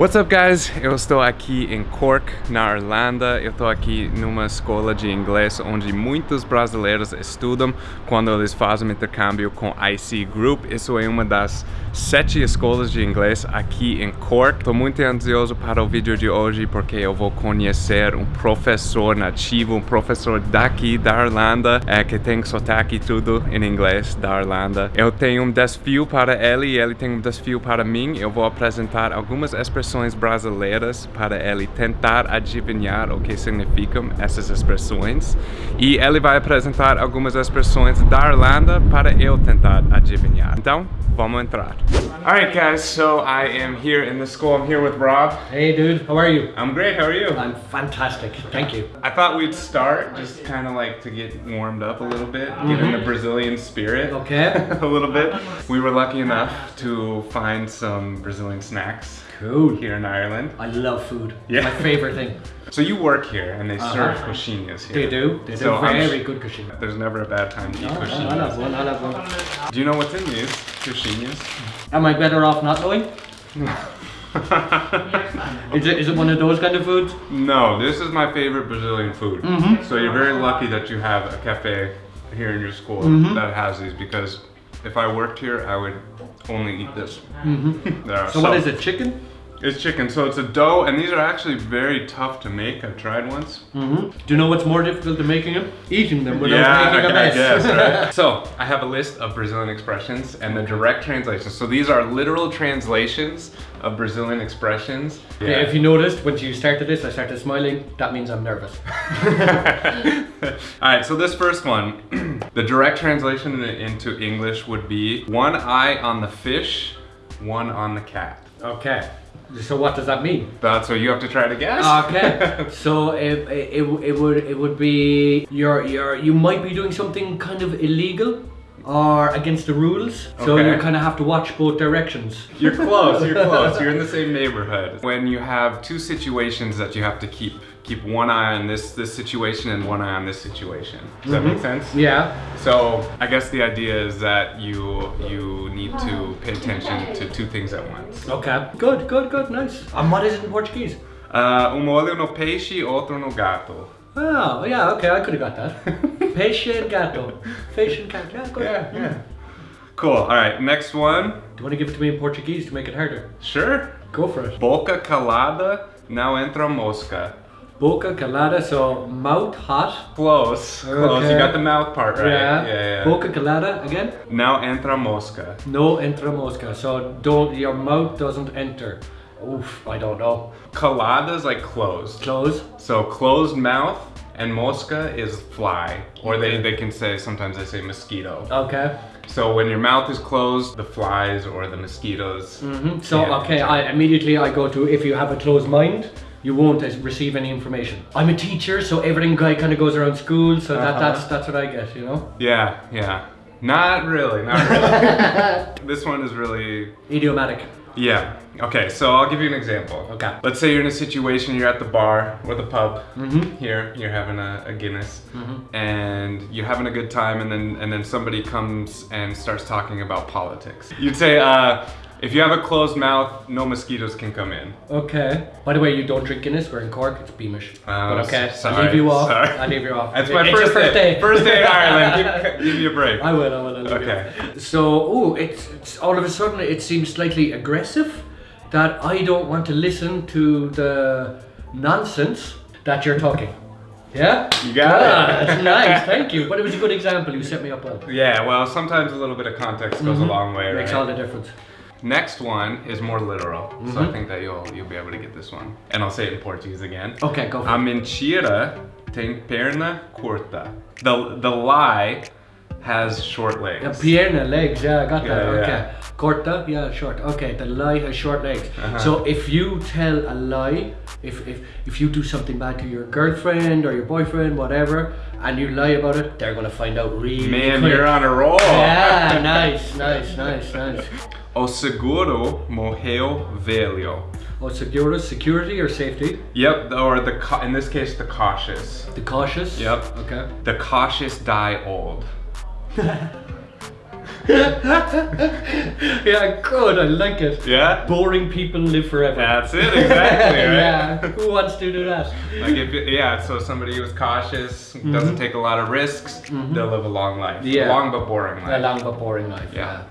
What's up guys? Eu estou aqui em Cork, na Irlanda. Eu estou aqui numa escola de inglês onde muitos brasileiros estudam quando eles fazem intercâmbio com IC Group. Isso é uma das sete escolas de inglês aqui em Cork. Estou muito ansioso para o vídeo de hoje porque eu vou conhecer um professor nativo, um professor daqui da Irlanda é, que tem sotaque e tudo em inglês da Irlanda. Eu tenho um desafio para ele e ele tem um desafio para mim. Eu vou apresentar algumas expressões expressões brasileiras para ele tentar adivinhar o que significam essas expressões e ele vai apresentar algumas expressões da Irlanda para eu tentar adivinhar. Então, vamos entrar. Alright guys, so I am here in the school. I'm here with Rob. Hey dude, how are you? I'm great, how are you? I'm fantastic, thank you. I thought we'd start just kind of like to get warmed up a little bit, get in the Brazilian spirit. Okay. a little bit. We were lucky enough to find some Brazilian snacks Cool. here in Ireland. I love food. Yeah. My favorite thing. So you work here and they serve Uh-huh. coxinhas here. They do. They do So I'm very good cuisine. There's never a bad time to eat Oh, I'll have one, I'll have one. Do you know what's in these coxinhas? Am I better off not knowing? Is it, is it one of those kind of foods? no, this is my favorite Brazilian food. Mm-hmm. So you're very lucky that you have a cafe here in your school Mm-hmm. that has these because if I worked here, I would only eat this. There, So, what is it, chicken? It's chicken, so it's a dough, and these are actually very tough to make. I've tried once. Mm-hmm. Do you know what's more difficult than making them? Eating them without yeah, making a I, I mess. guess, right? so, I have a list of Brazilian expressions and the direct translations. So these are literal translations of Brazilian expressions. Okay, if you noticed, when you started this, I started smiling. That means I'm nervous. All right, so this first one, the direct translation into English would be one eye on the fish, one on the cat. Okay. So what does that mean? That's what you have to try to guess. Okay, so it, it, it would it would be you're you're you might be doing something kind of illegal or against the rules. So Okay. you kind of have to watch both directions. You're close, you're close. You're in the same neighborhood. When you have two situations that you have to keep keep one eye on this this situation and one eye on this situation. Does that make sense? Yeah. So I guess the idea is that you you need to pay attention to two things at once. Okay. Good. Good. Good. Nice. And what is it in Portuguese? Uh, um olho no peixe, outro no gato. Oh, yeah. Okay, I could have got that. Peixe and gato. Peixe and gato. Yeah. Good. Yeah, yeah. Cool. All right, next one. Do you want to give it to me in Portuguese to make it harder? Sure. Go for it. Boca calada, não entra mosca. Boca calada, so mouth hot. Close. Close. Okay. You got the mouth part right. Yeah. Yeah, yeah. Boca calada again. Now entra mosca. No entra mosca. So don't your mouth doesn't enter. Oof, I don't know. Colada is like closed. Close. So closed mouth and mosca is fly. Or they, they can say, sometimes they say mosquito. Okay. So when your mouth is closed, the flies or the mosquitoes. Mm -hmm. So okay, I immediately I go to if you have a closed mind, you won't receive any information. I'm a teacher, so everything guy kind of goes around school. So that Uh-huh. that's that's what I get. You know, Yeah, yeah. Not really, not really. this one is really idiomatic. Yeah. Okay, so I'll give you an example. Okay. Let's say you're in a situation, you're at the bar or the pub Mhm. here, you're having a, a Guinness, Mm-hmm. and you're having a good time, and then and then somebody comes and starts talking about politics. You'd say, uh, if you have a closed mouth, no mosquitoes can come in. Okay. By the way, you don't drink Guinness. We're in Cork. It's Beamish. Oh, but okay, sorry, leave you off. sorry. I'll leave you off. That's my It's first, first day. day. First day in Ireland. Give, give me a break. I will. I will. I'll Okay. So, oh, it's, it's all of a sudden it seems slightly aggressive that I don't want to listen to the nonsense that you're talking. Yeah? You got Ah, it. That's nice, thank you. But it was a good example. You set me up well. Yeah, well, sometimes a little bit of context goes a long way, Mm-hmm. Makes right? all the difference. Next one is more literal, so Mm-hmm. I think that you'll you'll be able to get this one. And I'll say it in Portuguese again. Okay, go for A it. mentira tem perna curta. The the lie has short legs. Yeah, pierna, legs, yeah, I got that. Yeah, yeah. okay. Corta, yeah, short. Okay, the lie has short legs. Uh-huh. So if you tell a lie, if, if if you do something bad to your girlfriend or your boyfriend, whatever, and you lie about it, they're gonna find out really Man, quick. you're on a roll. Yeah, nice, nice, nice, nice. O seguro morreu velho. Oh, security, security or safety? Yep, or the in this case the cautious. The cautious. Yep. Okay. The cautious die old. yeah, good. I like it. Yeah? Boring people live forever. That's it, exactly, right? yeah. Who wants to do that? Like if yeah, so somebody who's cautious, doesn't take a lot of risks, they'll live a long life. Mm-hmm. Yeah. Long but boring life. A long but boring life. Yeah, yeah.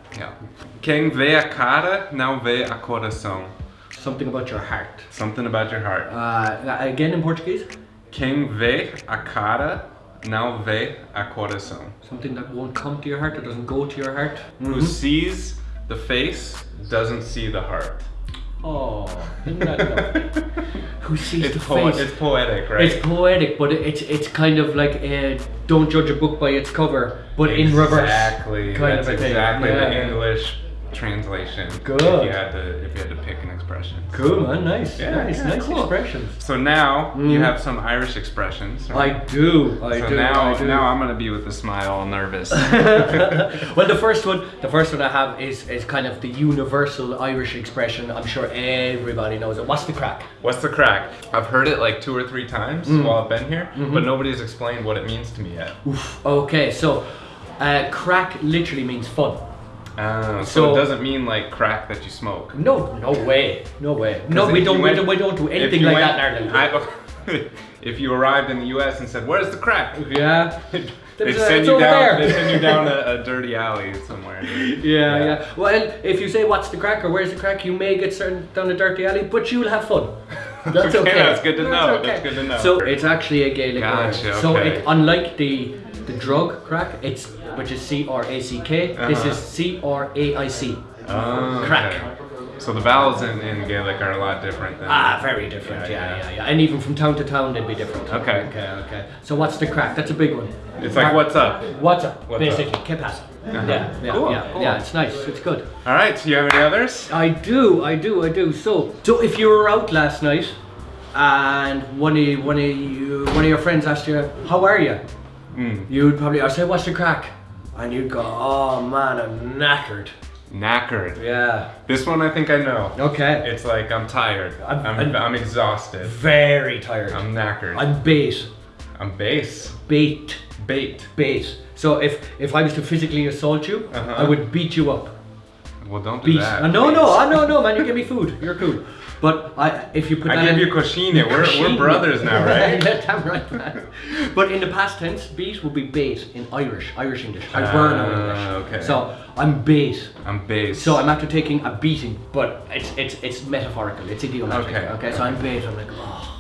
Quem vê a cara não vê a coração. Something about your heart. Something about your heart. Uh, again in Portuguese. Quem vê a cara não vê a coração. Something that won't come to your heart, that doesn't go to your heart. Who sees the face doesn't see the heart. Oh, isn't that lovely? Who sees It's, the po- face? it's poetic, right? It's poetic, but it's it's kind of like uh, don't judge a book by its cover, but in reverse. Exactly. kind That's of a thing. exactly Yeah, the. English translation. Good. If you had to, if you had to pick an expression. Cool, man. Nice, Yeah, nice, yeah, nice cool. expressions. So now you Mm. have some Irish expressions. I do, I so do, now, I do. now I'm gonna be with a smile, all nervous. well, the first one, the first one I have is is kind of the universal Irish expression. I'm sure everybody knows it. What's the craic? What's the craic? I've heard it like two or three times Mm. while I've been here, Mm-hmm. but nobody's explained what it means to me yet. Oof. Okay, so uh, craic literally means fun. Uh, so, So- it doesn't mean like crack that you smoke. No, no way, no way. No, we don't, went- don't, we don't do anything like went- that in Ireland. I- if you arrived in the U.S. and said, "Where's the crack?" yeah. they send you down. They send you down a, a dirty alley somewhere. Yeah, yeah, Well, if you say what's the craic or where's the craic, you may get sent down a dirty alley, but you'll have fun. That's Okay, okay. that's good to know, that's good to know. So it's actually a Gaelic Gotcha, word. So it, unlike the the drug crack, it's which is C R A C K. This Uh-huh. is C R A I C. Oh, Craic. okay. So the vowels in, in Gaelic are a lot different than. Ah, very different. Yeah, Yeah, yeah. yeah, yeah, And even from town to town, they'd be different. Okay. Okay, okay. So what's the craic? That's a big one. It's like, what's up? What's up? What's basically, up? ¿qué pasa? Uh-huh. Yeah, yeah, Cool, yeah, cool. yeah. It's nice. It's good. All right. So you have any others? I do, I do, I do. So, so if you were out last night and one of one of you, one of your friends asked you, "How are you?" Mm. You'd probably, I say, "What's the craic?" And you'd go, "Oh man, I'm knackered." Knackered. Yeah. This one I think I know. Okay. It's like I'm tired. I'm- I'm, I'm- I'm, exhausted. Very tired. I'm knackered. I'm bait, I'm base. bait, Bait. bait. So if if I was to physically assault you, Uh-huh. I would beat you up. Well, don't do Beat. that. Uh, no, no, please. I no, no, man. You give me food. You're cool. But I, if you put I that give in- you coxinha. We're, we're brothers now, right? Yeah, Damn right, man. But in the past tense, beat would be bait in Irish, Irish English. I burn Ah, English. okay. So I'm bait. I'm base. So I'm after taking a beating, but it's it's it's metaphorical. It's idiomatic. Okay, Okay. So I'm bait. I'm like, oh,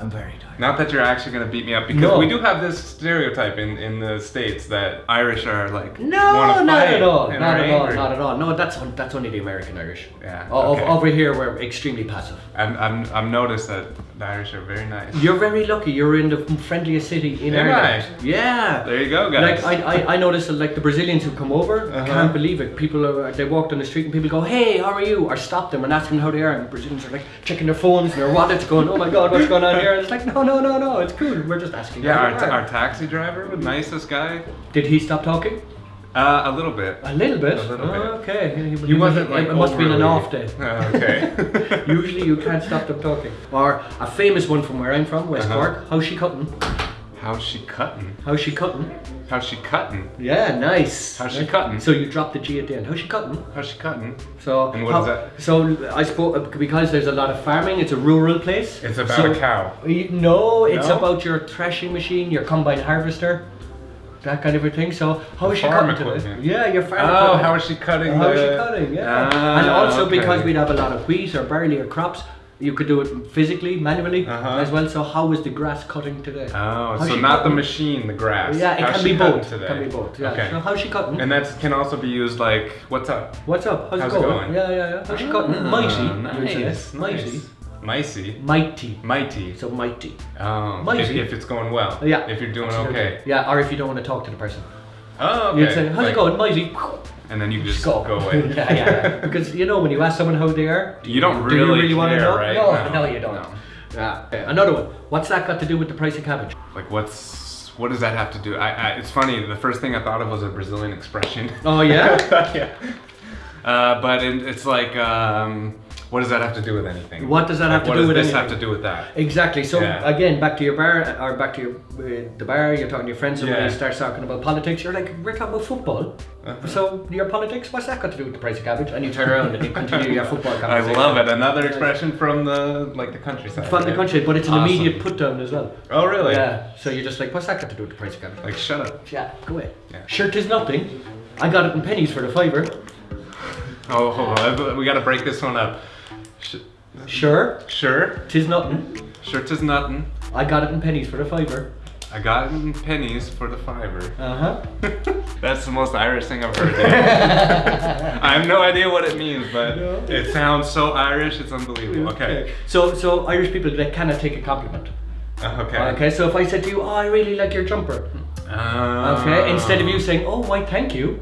I'm very tired. Not that you're actually gonna beat me up because No. we do have this stereotype in, in the states that Irish are like No, wanna not at all. Not are at all. Not at all. No, that's that's only the American Irish. Yeah, O- okay. Over here, we're extremely passive. I'm, I'm, I've noticed that the Irish are very nice. You're very lucky. You're in the friendliest city in Am Ireland. I? Yeah. There you go, guys. Like I, I, I noticed that like the Brazilians who come over, I Uh-huh. can't believe it. People are they walk down the street and people go, Hey, how are you? Or stop them and ask them how they are and the Brazilians are like checking their phones and their wallets going, Oh my god, what's going on here? And it's like, No, no, no, no, it's cool. We're just asking. yeah, our, you are." our taxi driver, the nicest guy. Did he stop talking? Uh, a little bit. A little bit. A little bit. Oh, okay. He wasn't like It must have been an off day. Oh, okay. Usually you can't stop them talking. Or a famous one from where I'm from, West Uh-huh. Cork. How's she cutting? How's she cutting? How's she cutting? How's she cutting? Yeah, nice. How's she cutting? So you drop the G at the end. How's she cutting? How's she cutting? So And what how- is that? So I suppose because there's a lot of farming, it's a rural place. It's about so- a cow. Y- No, it's No? about your threshing machine, your combine harvester, that kind of a thing. So how is she cutting equipment. Yeah, your farm Oh, equipment. how is she cutting How the... is she cutting? Yeah. Ah, and also okay. because we'd have a lot of wheat or barley or crops, you could do it physically, manually Uh-huh. as well. So how is the grass cutting today? Oh, How's so not the machine, the grass. Yeah, it How's can be cutting both. Today? Can be both. Yeah. Okay. So how's she cutting? And that can also be used like, what's up? What's up? How's, How's it going? going? Yeah, yeah, yeah. How's she cutting? Ah, Mighty. Nice. Mighty. nice. Mighty. Mighty. Mighty. So mighty. Oh, if, Mighty. if it's going well. Yeah. If you're doing Absolutely. okay. Yeah, or if you don't want to talk to the person. Oh, okay. You'd say, how's Like- it going, mighty? And then you just Go. go, away. yeah, yeah, yeah. Because you know when you ask someone how they are, You don't do you really really want to know? right? No, No. no, you don't. No. Yeah. Another one. What's that got to do with the price of cabbage? Like, what's what does that have to do? I, I it's funny. The first thing I thought of was a Brazilian expression. Oh yeah. yeah. Uh, but it, it's like um, What does that have to do with anything? What does that Like, have to do with anything? what does this have to do with that? Exactly. So Yeah. again, back to your bar or back to your uh, the bar. You're talking to your friends, and when Yeah. starts talking about politics, you're like, "We're talking about football." Uh-huh. So your politics, what's that got to do with the price of cabbage? And you turn around and you continue your football I love it. Another expression from the like the countryside. From the country, but it's an Awesome. immediate put down as well. Oh really? Yeah. So you're just like, what's that got to do with the price of cabbage? Like shut up. Yeah, go away. Yeah. Sure, tis nothing. I got it in Penneys for the fiver. Oh hold on. We gotta break this one up. Sh- Sure, sure. tis nothing. Sure tis nothing. I got it in Penneys for the fiver. I got it in Penneys for the fiver. Uh huh. That's the most Irish thing I've heard. I have no idea what it means, but No. it sounds so Irish. It's unbelievable. Okay. So, so Irish people they cannot take a compliment. Uh, Okay. Okay. So if I said to you, "Oh, I really like your jumper," Uh, okay, instead of you saying, "Oh, why, thank you,"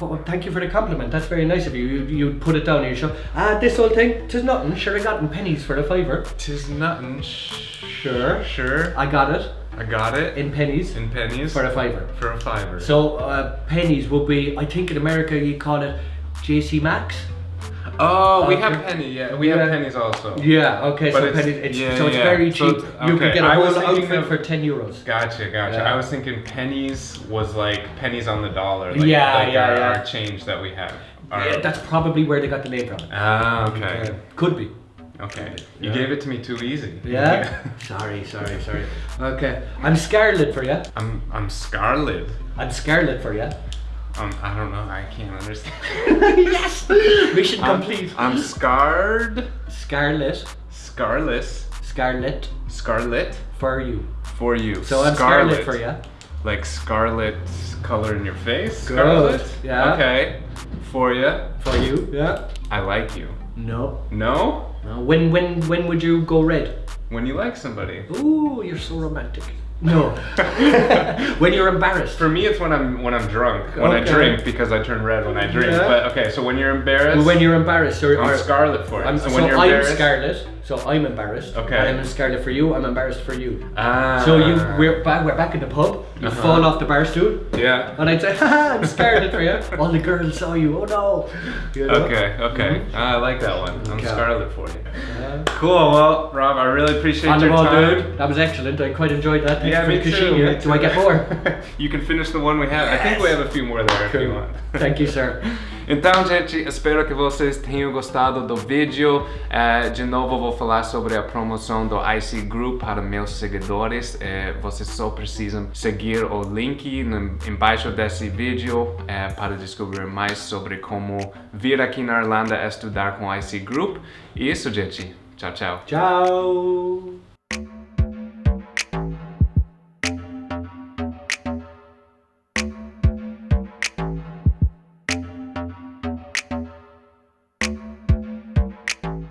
oh, thank you for the compliment. That's very nice of you. You you put it down and you show, ah, this old thing, tis nothing. Sure, I got in Penneys for the fiver. Tis nothing. Sure. Sure. I got it I got it in Penneys in Penneys for a fiver. for a fiver. So uh, Penneys would be, I think in America you call it TJ Maxx. Oh, we have penny. Yeah, we have pennies also. Yeah. Okay. But so it's- pennies, it's, yeah, so it's yeah. very So cheap. You can get a I whole outfit of- for ten euros. Gotcha, gotcha. Yeah. I was thinking pennies was like pennies on the dollar. Like, Yeah, like yeah, our, yeah. our change that we have. Our- Yeah, that's probably where they got the name from. ah, okay. Uh, could be. Okay. You Yeah. gave it to me too easy. Yeah. sorry, sorry, sorry. Okay. I'm Scarlet for you. I'm I'm scarlet. I'm Scarlet for you. Um, I don't know. I can't understand. yes. Mission I'm, complete. I'm scarred. Scarlet. Scarless. Scarlet Scarlet for you. for you. So I'm Scarlet for you. Like scarlet color in your face. Good, Scarlet. yeah. Okay. For you. For you. Yeah. I like you. No. No. no. When when when would you go red? When you like somebody. Ooh, you're so romantic. No. when you're embarrassed. For me, it's when I'm when I'm drunk. When I drink because I turn red when I drink. Yeah. But okay, so when you're embarrassed, when you're embarrassed, or, I'm scarlet for it. I'm, so, so when you're I'm embarrassed, Scarlet. So I'm embarrassed. Okay. I'm Scarlet for you. I'm embarrassed for you. Ah. So you we're back we're back in the pub. You Uh-huh. fall off the bar stool, Yeah. and I'd say, "Haha, I'm Scarlet for you." All the girls saw you. Oh no. You know? Okay. Okay. Ah, I like that one. I'm Okay. scarlet for you. Yeah. Cool. Well, Rob, I really appreciate On your ball, time. dude. That was excellent. I quite enjoyed that. Thanks Yeah, me too. me Do I get more? you can finish the one we have. I think we have a few more there if you want. Thank you, sir. Então, gente, espero que vocês tenham gostado do vídeo. Eh, de novo, vou falar sobre a promoção do IC Group para meus seguidores. Eh, vocês só precisam seguir o link no, embaixo desse vídeo eh, para descobrir mais sobre como vir aqui na Irlanda estudar com o IC Group. E isso, gente. Tchau, tchau. Ciao.